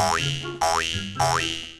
おいおいい。